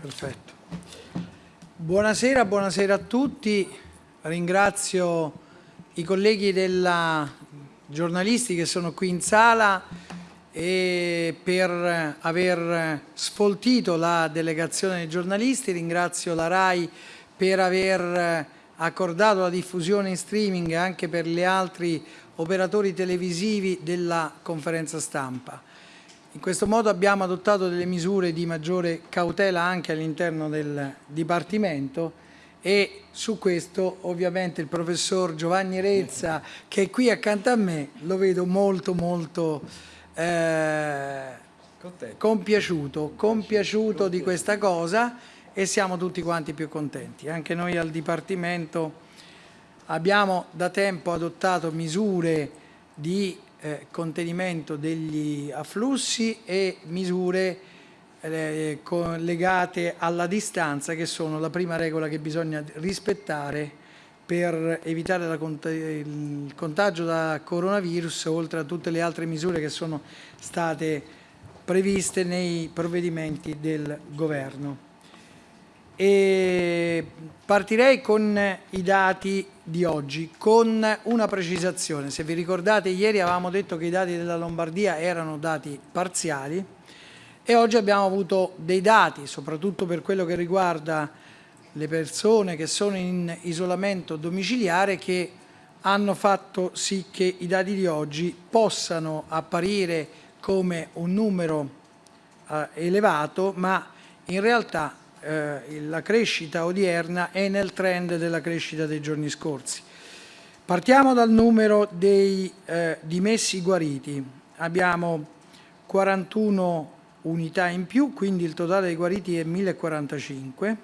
Perfetto. Buonasera, buonasera a tutti. Ringrazio i colleghi della giornalisti che sono qui in sala e per aver sfoltito la delegazione dei giornalisti. Ringrazio la RAI per aver accordato la diffusione in streaming anche per gli altri operatori televisivi della conferenza stampa. In questo modo abbiamo adottato delle misure di maggiore cautela anche all'interno del Dipartimento e su questo ovviamente il professor Giovanni Rezza che è qui accanto a me lo vedo molto molto eh, compiaciuto, compiaciuto. di questa cosa e siamo tutti quanti più contenti. Anche noi al Dipartimento abbiamo da tempo adottato misure di eh, contenimento degli afflussi e misure eh, legate alla distanza che sono la prima regola che bisogna rispettare per evitare la, il contagio da coronavirus oltre a tutte le altre misure che sono state previste nei provvedimenti del governo. E partirei con i dati di oggi, con una precisazione. Se vi ricordate, ieri avevamo detto che i dati della Lombardia erano dati parziali e oggi abbiamo avuto dei dati, soprattutto per quello che riguarda le persone che sono in isolamento domiciliare, che hanno fatto sì che i dati di oggi possano apparire come un numero eh, elevato, ma in realtà eh, la crescita odierna è nel trend della crescita dei giorni scorsi. Partiamo dal numero dei eh, dimessi guariti. Abbiamo 41 unità in più, quindi il totale dei guariti è 1045.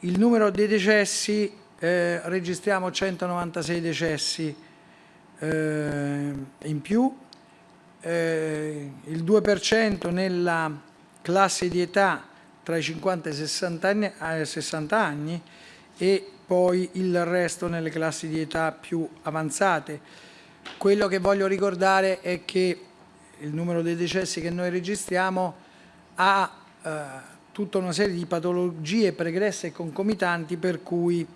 Il numero dei decessi, eh, registriamo 196 decessi eh, in più, eh, il 2% nella classe di età tra i 50 e i 60 anni, eh, 60 anni e poi il resto nelle classi di età più avanzate. Quello che voglio ricordare è che il numero dei decessi che noi registriamo ha eh, tutta una serie di patologie pregresse e concomitanti per cui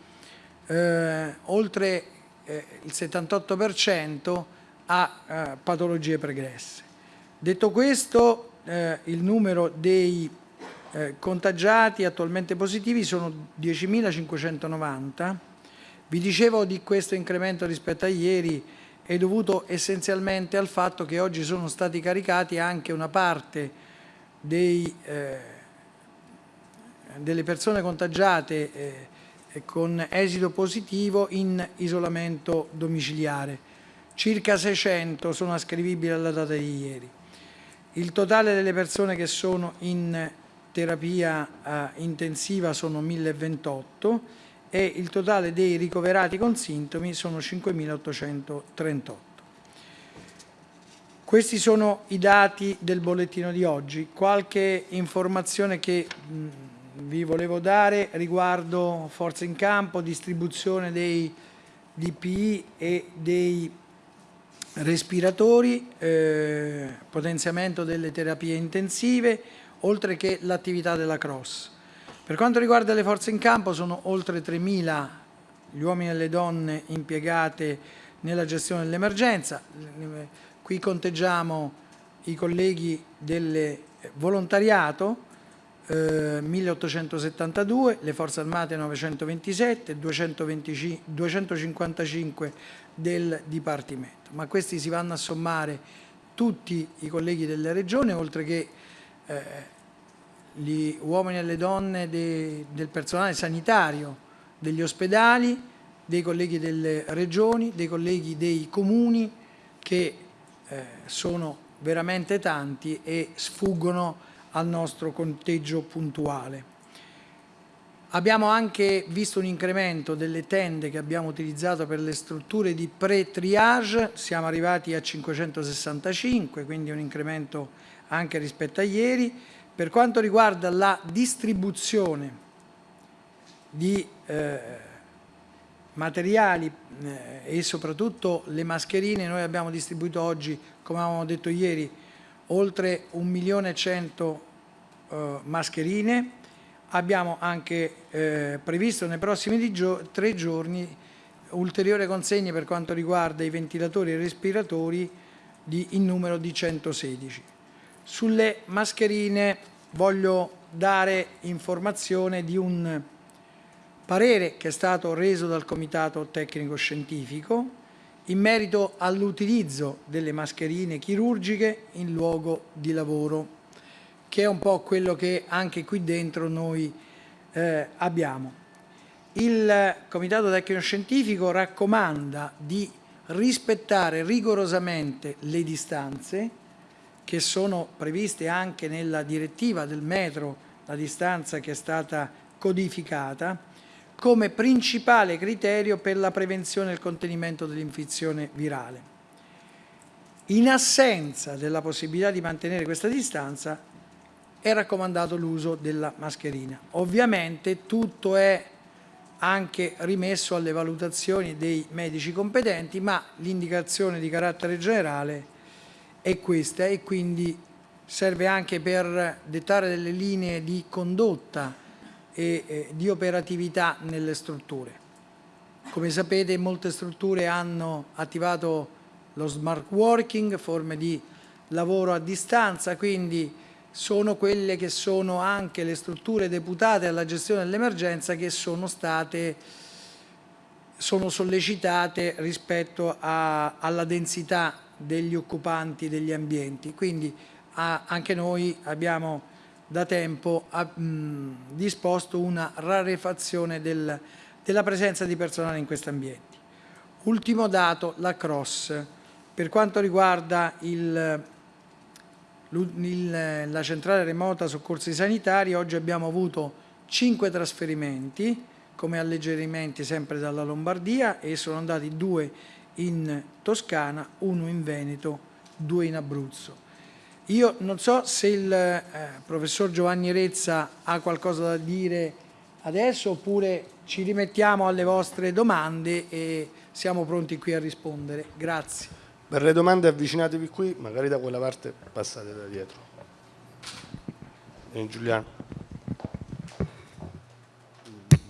eh, oltre eh, il 78% ha eh, patologie pregresse. Detto questo, eh, il numero dei eh, contagiati attualmente positivi sono 10.590. Vi dicevo di questo incremento rispetto a ieri è dovuto essenzialmente al fatto che oggi sono stati caricati anche una parte dei, eh, delle persone contagiate eh, con esito positivo in isolamento domiciliare. Circa 600 sono ascrivibili alla data di ieri. Il totale delle persone che sono in terapia eh, intensiva sono 1028 e il totale dei ricoverati con sintomi sono 5.838. Questi sono i dati del bollettino di oggi. Qualche informazione che mh, vi volevo dare riguardo forza in campo, distribuzione dei DPI e dei respiratori, eh, potenziamento delle terapie intensive, oltre che l'attività della cross. Per quanto riguarda le forze in campo sono oltre 3.000 gli uomini e le donne impiegate nella gestione dell'emergenza. Qui conteggiamo i colleghi del volontariato, eh, 1872, le forze armate 927, 225, 255 del Dipartimento. Ma questi si vanno a sommare tutti i colleghi delle regioni, oltre che eh, gli uomini e le donne de, del personale sanitario, degli ospedali, dei colleghi delle regioni, dei colleghi dei comuni che eh, sono veramente tanti e sfuggono al nostro conteggio puntuale. Abbiamo anche visto un incremento delle tende che abbiamo utilizzato per le strutture di pre-triage, siamo arrivati a 565, quindi un incremento anche rispetto a ieri. Per quanto riguarda la distribuzione di eh, materiali eh, e soprattutto le mascherine, noi abbiamo distribuito oggi, come avevamo detto ieri, oltre 1 milione e 100 eh, mascherine abbiamo anche eh, previsto nei prossimi gio tre giorni ulteriori consegne per quanto riguarda i ventilatori e i respiratori di, in numero di 116. Sulle mascherine voglio dare informazione di un parere che è stato reso dal Comitato Tecnico Scientifico in merito all'utilizzo delle mascherine chirurgiche in luogo di lavoro, che è un po' quello che anche qui dentro noi eh, abbiamo. Il Comitato Tecnico Scientifico raccomanda di rispettare rigorosamente le distanze che sono previste anche nella direttiva del metro, la distanza che è stata codificata, come principale criterio per la prevenzione e il contenimento dell'infezione virale. In assenza della possibilità di mantenere questa distanza è raccomandato l'uso della mascherina. Ovviamente tutto è anche rimesso alle valutazioni dei medici competenti, ma l'indicazione di carattere generale è questa e quindi serve anche per dettare delle linee di condotta e eh, di operatività nelle strutture. Come sapete molte strutture hanno attivato lo smart working, forme di lavoro a distanza, quindi sono quelle che sono anche le strutture deputate alla gestione dell'emergenza che sono state sono sollecitate rispetto a, alla densità degli occupanti degli ambienti. Quindi a, anche noi abbiamo da tempo a, mh, disposto una rarefazione del, della presenza di personale in questi ambienti. Ultimo dato, la cross. Per quanto riguarda il la centrale remota soccorsi sanitari, oggi abbiamo avuto 5 trasferimenti come alleggerimenti sempre dalla Lombardia e sono andati due in Toscana, uno in Veneto, due in Abruzzo. Io non so se il eh, professor Giovanni Rezza ha qualcosa da dire adesso oppure ci rimettiamo alle vostre domande e siamo pronti qui a rispondere. Grazie. Per le domande avvicinatevi qui, magari da quella parte passate da dietro. E Giuliano.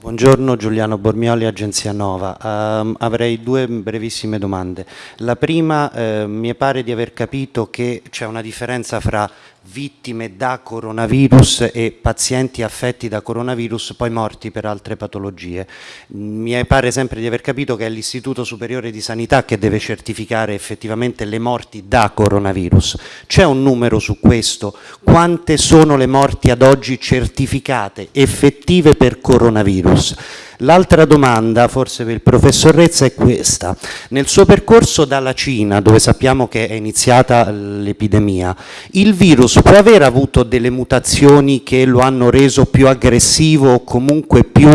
Buongiorno Giuliano Bormioli, Agenzia Nova. Uh, avrei due brevissime domande. La prima, uh, mi pare di aver capito che c'è una differenza fra vittime da coronavirus e pazienti affetti da coronavirus poi morti per altre patologie. Mi pare sempre di aver capito che è l'Istituto Superiore di Sanità che deve certificare effettivamente le morti da coronavirus. C'è un numero su questo? Quante sono le morti ad oggi certificate, effettive per coronavirus? L'altra domanda, forse per il professor Rezza, è questa. Nel suo percorso dalla Cina, dove sappiamo che è iniziata l'epidemia, il virus può aver avuto delle mutazioni che lo hanno reso più aggressivo o comunque più,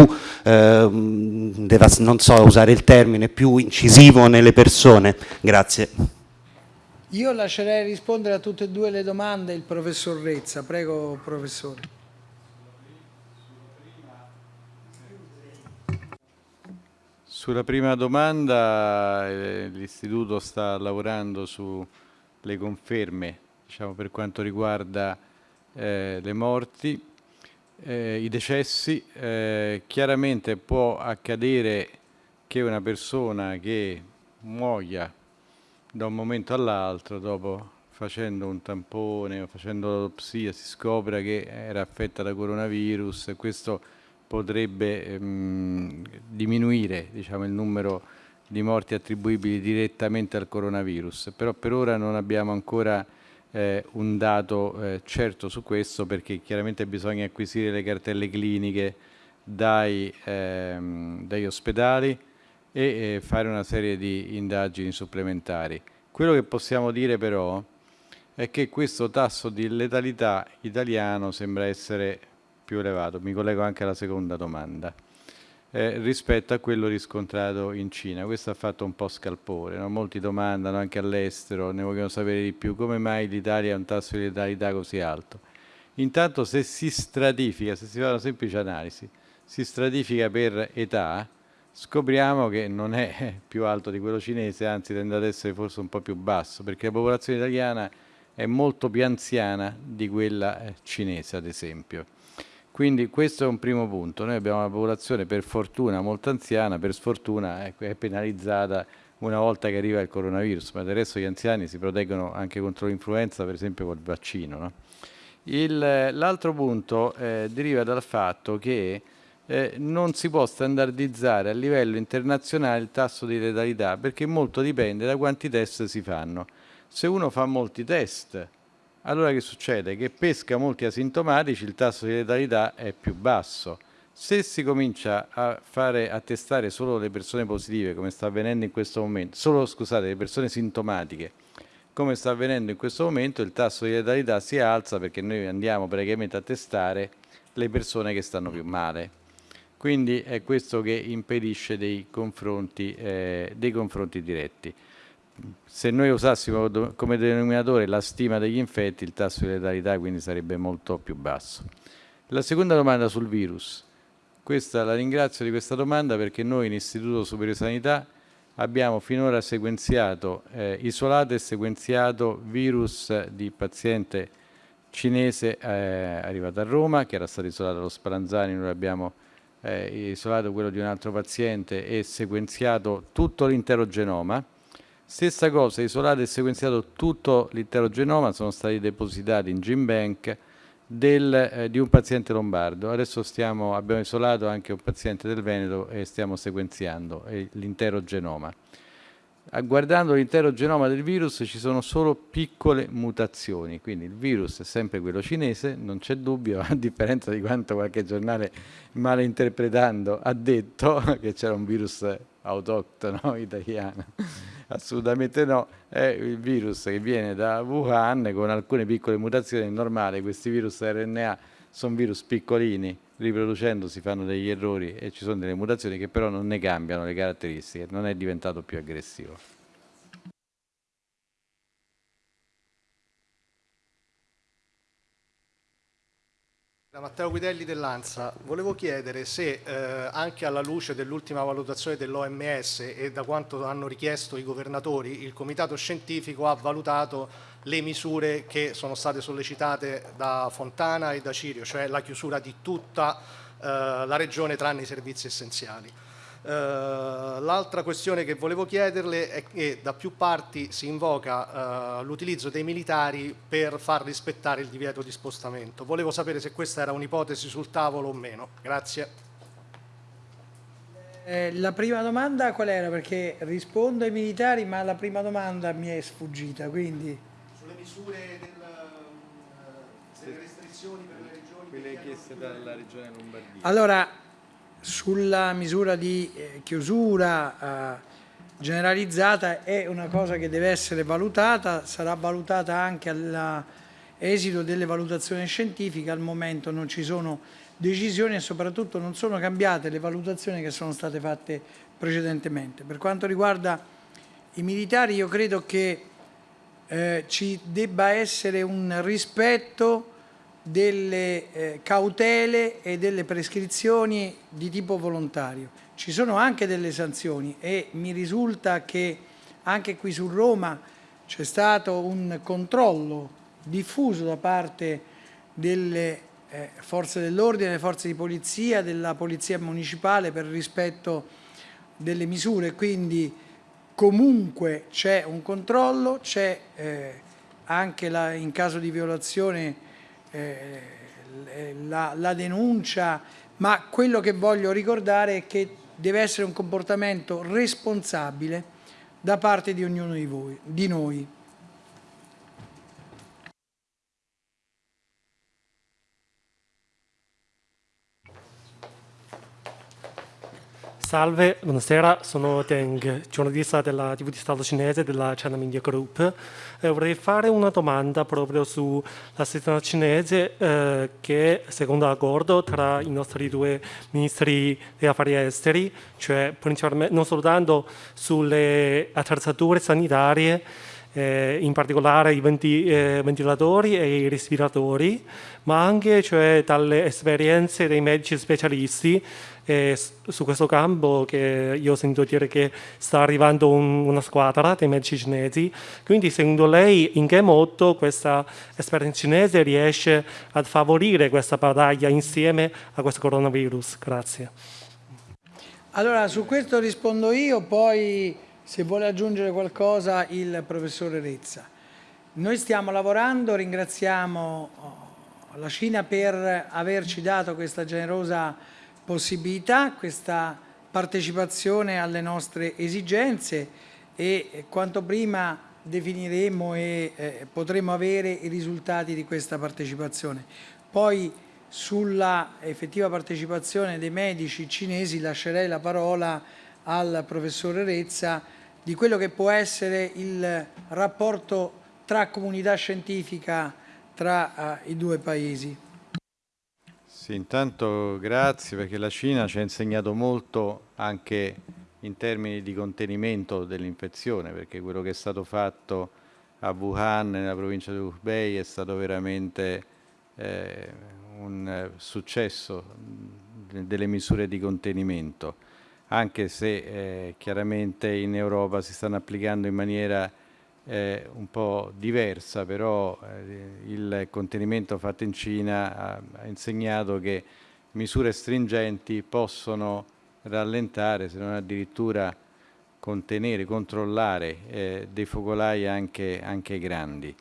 eh, non so usare il termine, più incisivo nelle persone? Grazie. Io lascerei rispondere a tutte e due le domande il professor Rezza. Prego, professore. Sulla prima domanda eh, l'Istituto sta lavorando sulle conferme diciamo, per quanto riguarda eh, le morti, eh, i decessi. Eh, chiaramente può accadere che una persona che muoia da un momento all'altro, dopo facendo un tampone o facendo l'autopsia, si scopra che era affetta da coronavirus. Questo potrebbe ehm, diminuire diciamo, il numero di morti attribuibili direttamente al coronavirus, però per ora non abbiamo ancora eh, un dato eh, certo su questo perché chiaramente bisogna acquisire le cartelle cliniche dai, ehm, dagli ospedali e eh, fare una serie di indagini supplementari. Quello che possiamo dire però è che questo tasso di letalità italiano sembra essere più elevato, mi collego anche alla seconda domanda, eh, rispetto a quello riscontrato in Cina. Questo ha fatto un po' scalpore, no? molti domandano anche all'estero, ne vogliono sapere di più, come mai l'Italia ha un tasso di letalità così alto. Intanto se si stratifica, se si fa una semplice analisi, si stratifica per età, scopriamo che non è più alto di quello cinese, anzi tende ad essere forse un po' più basso, perché la popolazione italiana è molto più anziana di quella eh, cinese, ad esempio. Quindi questo è un primo punto. Noi abbiamo una popolazione per fortuna molto anziana, per sfortuna ecco, è penalizzata una volta che arriva il coronavirus, ma del resto gli anziani si proteggono anche contro l'influenza, per esempio col vaccino. No? L'altro punto eh, deriva dal fatto che eh, non si può standardizzare a livello internazionale il tasso di letalità perché molto dipende da quanti test si fanno. Se uno fa molti test, allora che succede? Che pesca molti asintomatici, il tasso di letalità è più basso. Se si comincia a, fare, a testare solo le persone positive, come sta avvenendo in questo momento, solo scusate, le persone sintomatiche, come sta avvenendo in questo momento, il tasso di letalità si alza perché noi andiamo praticamente a testare le persone che stanno più male. Quindi è questo che impedisce dei confronti, eh, dei confronti diretti. Se noi usassimo come denominatore la stima degli infetti, il tasso di letalità quindi sarebbe molto più basso. La seconda domanda sul virus. Questa, la ringrazio di questa domanda perché noi in Istituto Superiore Sanità abbiamo finora sequenziato, eh, isolato e sequenziato virus di paziente cinese eh, arrivato a Roma, che era stato isolato allo Spallanzani, noi abbiamo eh, isolato quello di un altro paziente e sequenziato tutto l'intero genoma. Stessa cosa, isolato e sequenziato tutto l'intero genoma, sono stati depositati in GenBank del, eh, di un paziente lombardo. Adesso stiamo, abbiamo isolato anche un paziente del Veneto e stiamo sequenziando eh, l'intero genoma guardando l'intero genoma del virus ci sono solo piccole mutazioni, quindi il virus è sempre quello cinese, non c'è dubbio, a differenza di quanto qualche giornale malinterpretando ha detto che c'era un virus autoctono italiano. Assolutamente no, è il virus che viene da Wuhan con alcune piccole mutazioni, è normale, questi virus RNA sono virus piccolini, riproducendo si fanno degli errori e ci sono delle mutazioni che però non ne cambiano le caratteristiche, non è diventato più aggressivo. Da Matteo Guidelli dell'ANSA, volevo chiedere se eh, anche alla luce dell'ultima valutazione dell'OMS e da quanto hanno richiesto i governatori, il comitato scientifico ha valutato le misure che sono state sollecitate da Fontana e da Cirio, cioè la chiusura di tutta eh, la regione tranne i servizi essenziali. Uh, L'altra questione che volevo chiederle è che da più parti si invoca uh, l'utilizzo dei militari per far rispettare il divieto di spostamento. Volevo sapere se questa era un'ipotesi sul tavolo o meno. Grazie. Eh, la prima domanda qual era? Perché rispondo ai militari, ma la prima domanda mi è sfuggita, quindi... Misure del, uh, delle restrizioni per le regioni... Quelle chieste dalla regione Lombardia. Allora, sulla misura di eh, chiusura eh, generalizzata è una cosa che deve essere valutata, sarà valutata anche all'esito delle valutazioni scientifiche, al momento non ci sono decisioni e soprattutto non sono cambiate le valutazioni che sono state fatte precedentemente. Per quanto riguarda i militari io credo che eh, ci debba essere un rispetto delle eh, cautele e delle prescrizioni di tipo volontario. Ci sono anche delle sanzioni e mi risulta che anche qui su Roma c'è stato un controllo diffuso da parte delle eh, forze dell'ordine, delle forze di polizia, della polizia municipale per rispetto delle misure, quindi comunque c'è un controllo, c'è eh, anche la, in caso di violazione eh, la, la denuncia, ma quello che voglio ricordare è che deve essere un comportamento responsabile da parte di ognuno di, voi, di noi. Salve, buonasera, sono Deng, giornalista della TV di Stato cinese della China Media Group. Eh, vorrei fare una domanda proprio sulla situazione cinese eh, che secondo l'accordo tra i nostri due ministri degli affari esteri, cioè non soltanto sulle attrezzature sanitarie eh, in particolare i venti, eh, ventilatori e i respiratori, ma anche cioè, dalle esperienze dei medici specialisti eh, su questo campo che io ho sentito dire che sta arrivando un, una squadra dei medici cinesi. Quindi secondo lei in che modo questa esperienza cinese riesce a favorire questa battaglia insieme a questo coronavirus? Grazie. Allora, su questo rispondo io, poi se vuole aggiungere qualcosa il professore Rezza. Noi stiamo lavorando, ringraziamo oh, la Cina per averci dato questa generosa possibilità, questa partecipazione alle nostre esigenze e quanto prima definiremo e eh, potremo avere i risultati di questa partecipazione. Poi sulla effettiva partecipazione dei medici cinesi lascerei la parola al professore Rezza di quello che può essere il rapporto tra comunità scientifica tra uh, i due paesi. Sì, intanto grazie perché la Cina ci ha insegnato molto anche in termini di contenimento dell'infezione perché quello che è stato fatto a Wuhan, nella provincia di Hubei, è stato veramente eh, un successo delle misure di contenimento anche se eh, chiaramente in Europa si stanno applicando in maniera eh, un po' diversa, però eh, il contenimento fatto in Cina ha, ha, insegnato che misure stringenti possono rallentare, se non addirittura contenere, controllare eh, dei focolai anche, anche grandi.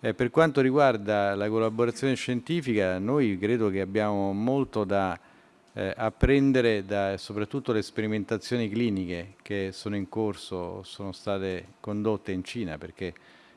Eh, per quanto riguarda la collaborazione scientifica, noi credo che abbiamo molto da eh, apprendere da soprattutto le sperimentazioni cliniche che sono in corso, sono state condotte in Cina, perché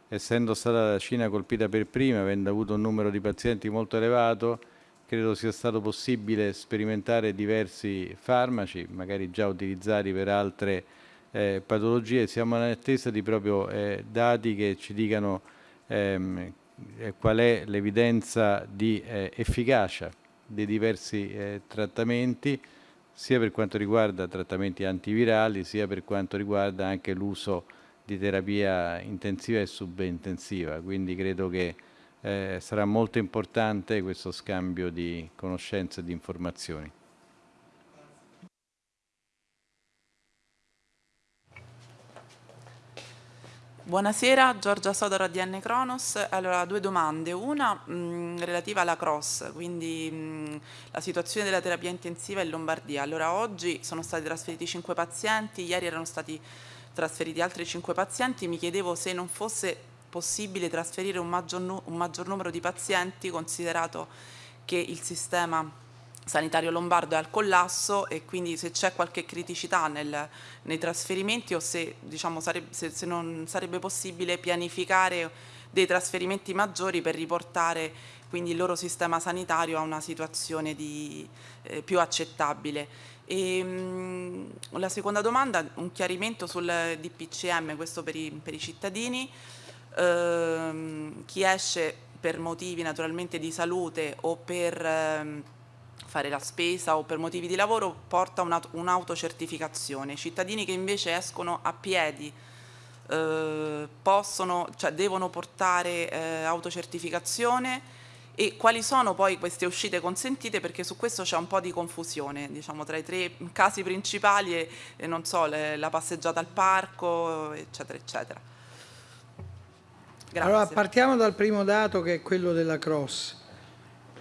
essendo stata la Cina colpita per prima, avendo avuto un numero di pazienti molto elevato, credo sia stato possibile sperimentare diversi farmaci, magari già utilizzati per altre eh, patologie. Siamo in attesa di proprio eh, dati che ci dicano ehm, eh, qual è l'evidenza di eh, efficacia dei diversi eh, trattamenti, sia per quanto riguarda trattamenti antivirali, sia per quanto riguarda anche l'uso di terapia intensiva e subintensiva. Quindi credo che eh, sarà molto importante questo scambio di conoscenze e di informazioni. Buonasera, Giorgia Sodora di N Cronos. Allora, due domande. Una mh, relativa alla cross, quindi mh, la situazione della terapia intensiva in Lombardia. Allora, oggi sono stati trasferiti 5 pazienti, ieri erano stati trasferiti altri 5 pazienti. Mi chiedevo se non fosse possibile trasferire un maggior, un maggior numero di pazienti, considerato che il sistema sanitario lombardo è al collasso e quindi se c'è qualche criticità nel, nei trasferimenti o se, diciamo, sarebbe, se, se non sarebbe possibile pianificare dei trasferimenti maggiori per riportare quindi il loro sistema sanitario a una situazione di, eh, più accettabile. E, mh, la seconda domanda, un chiarimento sul DPCM, questo per i, per i cittadini. Ehm, chi esce per motivi naturalmente di salute o per... Ehm, fare la spesa o per motivi di lavoro porta un'autocertificazione. I cittadini che invece escono a piedi eh, possono, cioè devono portare eh, autocertificazione e quali sono poi queste uscite consentite perché su questo c'è un po' di confusione diciamo tra i tre casi principali e, e non so le, la passeggiata al parco eccetera eccetera Grazie. allora partiamo dal primo dato che è quello della cross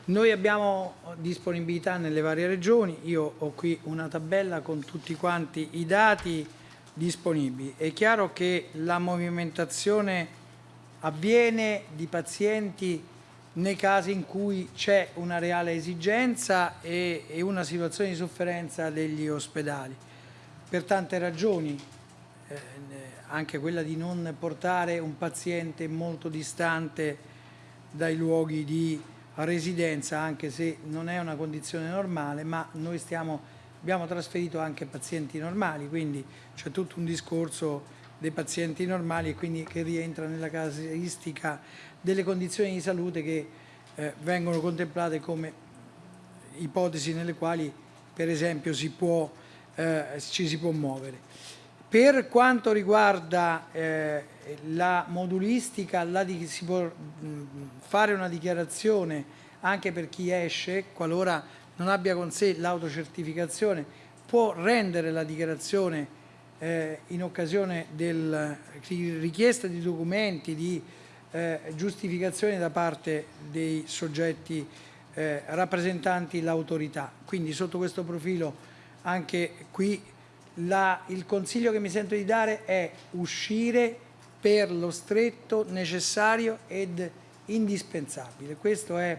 noi abbiamo disponibilità nelle varie regioni, io ho qui una tabella con tutti quanti i dati disponibili. È chiaro che la movimentazione avviene di pazienti nei casi in cui c'è una reale esigenza e, una situazione di sofferenza degli ospedali. Per tante ragioni, eh, anche quella di non portare un paziente molto distante dai luoghi di residenza anche se non è una condizione normale ma noi stiamo, abbiamo trasferito anche pazienti normali quindi c'è tutto un discorso dei pazienti normali e quindi che rientra nella casistica delle condizioni di salute che eh, vengono contemplate come ipotesi nelle quali per esempio si può, eh, ci si può muovere. Per quanto riguarda eh, la modulistica, la di, si può mh, fare una dichiarazione anche per chi esce, qualora non abbia con sé l'autocertificazione, può rendere la dichiarazione eh, in occasione della richiesta di documenti, di eh, giustificazione da parte dei soggetti eh, rappresentanti l'autorità. Quindi sotto questo profilo anche qui la, il consiglio che mi sento di dare è uscire per lo stretto necessario ed indispensabile. Questo è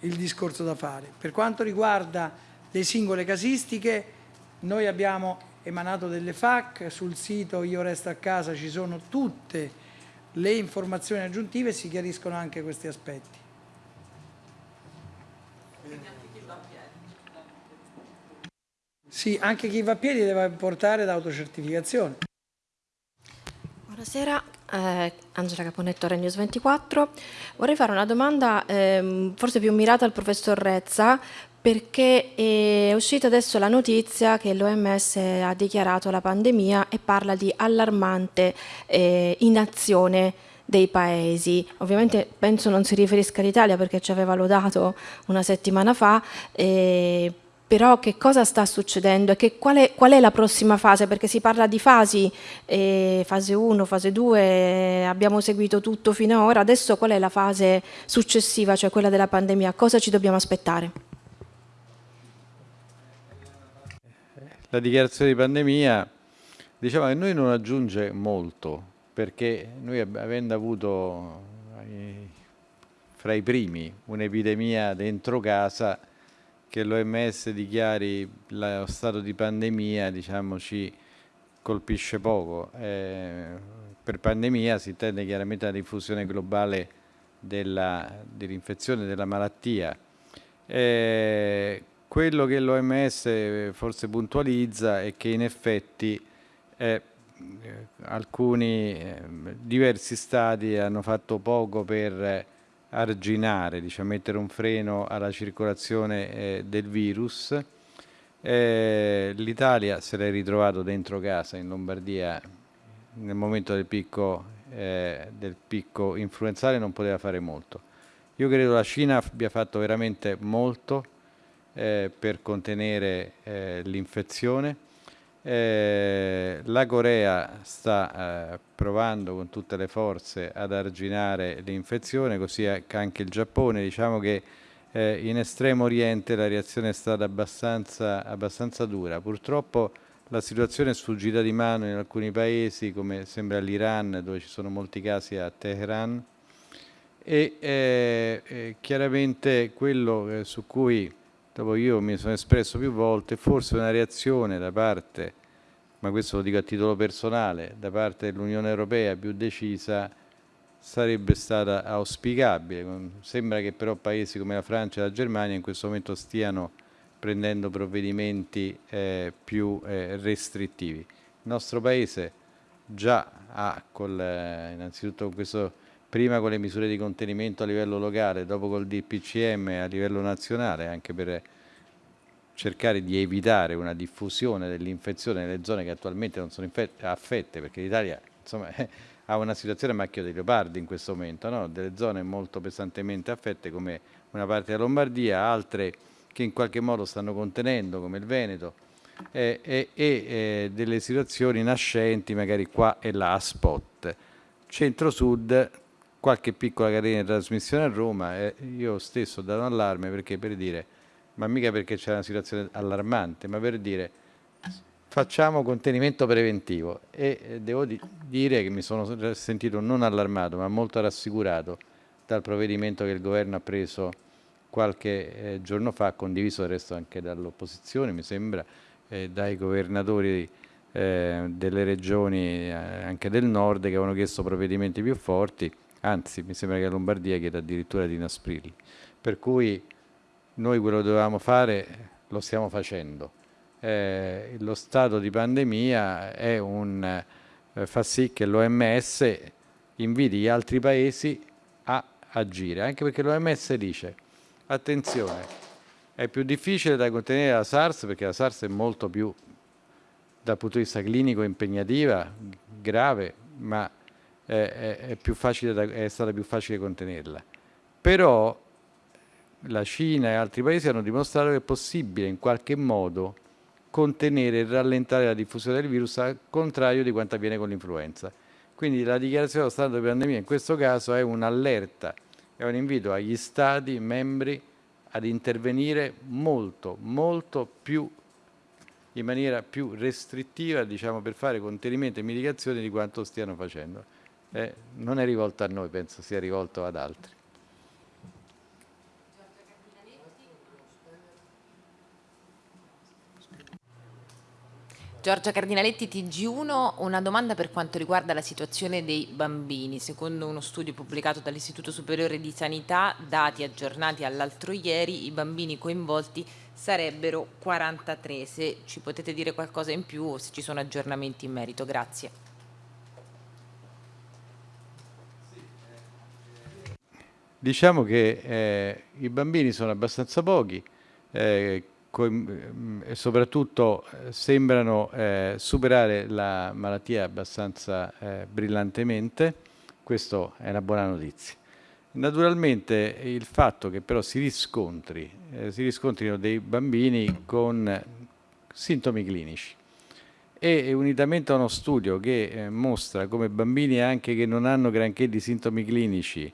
il discorso da fare. Per quanto riguarda le singole casistiche, noi abbiamo emanato delle FAC, sul sito Io Resto a Casa ci sono tutte le informazioni aggiuntive e si chiariscono anche questi aspetti. Sì, anche chi va a piedi deve portare l'autocertificazione. Buonasera, eh, Angela Caponetto, Renews 24. Vorrei fare una domanda eh, forse più mirata al professor Rezza perché è uscita adesso la notizia che l'OMS ha dichiarato la pandemia e parla di allarmante eh, inazione dei paesi. Ovviamente penso non si riferisca all'Italia perché ci aveva lodato una settimana fa, eh, però che cosa sta succedendo e qual, è, qual, è, la prossima fase? Perché si parla di fasi, eh, fase 1, fase 2, abbiamo seguito tutto fino ad ora, adesso qual è la fase successiva, cioè quella della pandemia? Cosa ci dobbiamo aspettare? La dichiarazione di pandemia diciamo che noi non aggiunge molto, perché noi avendo avuto eh, fra i primi un'epidemia dentro casa, che l'OMS dichiari lo stato di pandemia diciamo, ci colpisce poco. Eh, per pandemia si intende chiaramente la diffusione globale dell'infezione, della malattia. Eh, quello che l'OMS forse puntualizza è che in effetti eh, alcuni eh, diversi stati hanno fatto poco per arginare, diciamo, mettere un freno alla circolazione eh, del virus. Eh, L'Italia se l'è ritrovato dentro casa in Lombardia nel momento del picco, eh, del picco influenzale non poteva fare molto. Io credo la Cina abbia fatto veramente molto eh, per contenere eh, l'infezione eh, la Corea sta eh, provando con tutte le forze ad arginare l'infezione, così anche il Giappone. Diciamo che eh, in estremo oriente la reazione è stata abbastanza, abbastanza, dura. Purtroppo la situazione è sfuggita di mano in alcuni paesi, come sembra l'Iran, dove ci sono molti casi a Teheran. E eh, eh, chiaramente quello eh, su cui dopo io mi sono espresso più volte, forse una reazione da parte, ma questo lo dico a titolo personale, da parte dell'Unione Europea più decisa sarebbe stata auspicabile. Sembra che però paesi come la Francia e la Germania in questo momento stiano prendendo provvedimenti eh, più eh, restrittivi. Il nostro Paese già ha, col, eh, innanzitutto con questo prima con le misure di contenimento a livello locale, dopo col DPCM a livello nazionale, anche per cercare di evitare una diffusione dell'infezione nelle zone che attualmente non sono affette, perché l'Italia ha una situazione a macchio di leopardi in questo momento, no? delle zone molto pesantemente affette come una parte della Lombardia, altre che in qualche modo stanno contenendo come il Veneto eh, e, e eh, delle situazioni nascenti magari qua e là a spot. Centro-Sud qualche piccola catena di trasmissione a Roma e io stesso ho dato un allarme perché per dire, ma mica perché c'è una situazione allarmante, ma per dire facciamo contenimento preventivo. E devo di dire che mi sono sentito non allarmato ma molto rassicurato dal provvedimento che il governo ha preso qualche eh, giorno fa, condiviso del resto anche dall'opposizione, mi sembra, eh, dai governatori eh, delle regioni eh, anche del nord che avevano chiesto provvedimenti più forti anzi mi sembra che la Lombardia chieda addirittura di inasprirli. Per cui noi quello che dovevamo fare lo stiamo facendo. Eh, lo stato di pandemia un, eh, fa sì che l'OMS inviti gli altri paesi a agire, anche perché l'OMS dice attenzione, è più difficile da contenere la SARS perché la SARS è molto più dal punto di vista clinico impegnativa, grave, ma è, è, più da, è stata più facile contenerla. Però la Cina e altri paesi hanno dimostrato che è possibile in qualche modo contenere e rallentare la diffusione del virus al contrario di quanto avviene con l'influenza. Quindi la dichiarazione dello stato di pandemia in questo caso è un'allerta, è un invito agli Stati membri ad intervenire molto, molto più in maniera più restrittiva diciamo, per fare contenimento e mitigazione di quanto stiano facendo. Eh, non è rivolto a noi, penso sia rivolto ad altri. Giorgia Cardinaletti, TG1, una domanda per quanto riguarda la situazione dei bambini. Secondo uno studio pubblicato dall'Istituto Superiore di Sanità, dati aggiornati all'altro ieri, i bambini coinvolti sarebbero 43. Se ci potete dire qualcosa in più o se ci sono aggiornamenti in merito. Grazie. Diciamo che eh, i bambini sono abbastanza pochi, eh, Mm, e soprattutto eh, sembrano eh, superare la malattia abbastanza eh, brillantemente, questa è una buona notizia. Naturalmente il fatto che però si riscontri, eh, si riscontrino dei bambini con sintomi clinici e unitamente a uno studio che mostra come bambini anche che non hanno granché di sintomi clinici,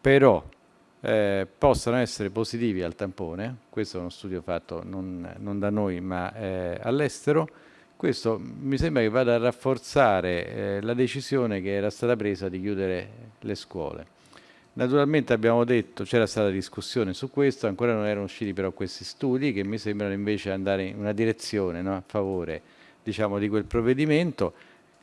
però eh, possano essere positivi al tampone, questo è uno studio fatto non, non da noi ma eh, all'estero, questo mi sembra che vada a rafforzare eh, la decisione che era stata presa di chiudere le scuole. Naturalmente abbiamo detto, c'era stata discussione su questo, ancora non erano usciti però questi studi che mi sembrano invece andare in una direzione no, a favore diciamo, di quel provvedimento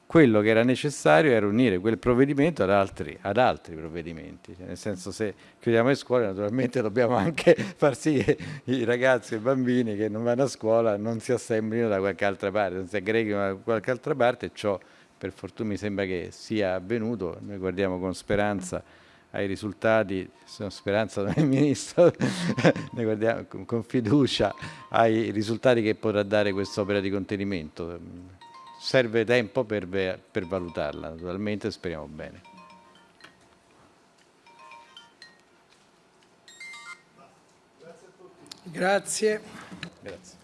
quello che era necessario era unire quel provvedimento ad altri, ad altri provvedimenti, cioè, nel senso se chiudiamo le scuole naturalmente dobbiamo anche far sì che i ragazzi e i bambini che non vanno a scuola non si assemblino da qualche altra parte, non si aggreghino da qualche altra parte. E ciò per fortuna mi sembra che sia avvenuto, noi guardiamo con speranza ai risultati, sono speranza del Ministro, ne guardiamo con fiducia ai risultati che potrà dare quest'opera di contenimento serve tempo per, per valutarla, naturalmente speriamo bene. Grazie. Grazie.